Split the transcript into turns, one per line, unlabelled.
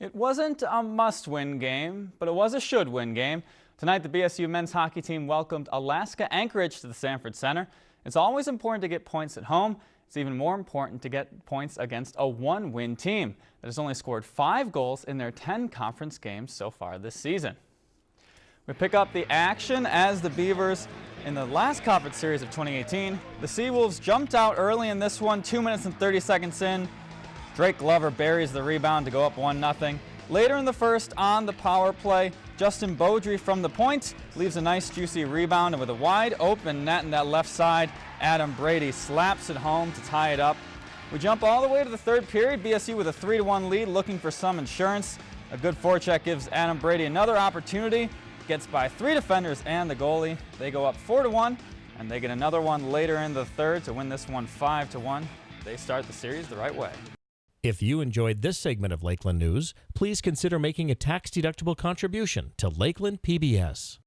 It wasn't a must-win game, but it was a should-win game. Tonight, the BSU men's hockey team welcomed Alaska Anchorage to the Sanford Center. It's always important to get points at home. It's even more important to get points against a one-win team that has only scored five goals in their 10 conference games so far this season. We pick up the action as the Beavers in the last conference series of 2018. The Seawolves jumped out early in this one, 2 minutes and 30 seconds in. Drake Glover buries the rebound to go up 1-0. Later in the first, on the power play, Justin Baudry from the point leaves a nice juicy rebound, and with a wide open net in that left side, Adam Brady slaps it home to tie it up. We jump all the way to the third period, BSU with a 3-1 lead, looking for some insurance. A good forecheck gives Adam Brady another opportunity, gets by three defenders and the goalie. They go up 4-1, and they get another one later in the third to win this one 5-1. They start the series the right way.
If you enjoyed this segment of Lakeland News, please consider making a tax-deductible contribution to Lakeland PBS.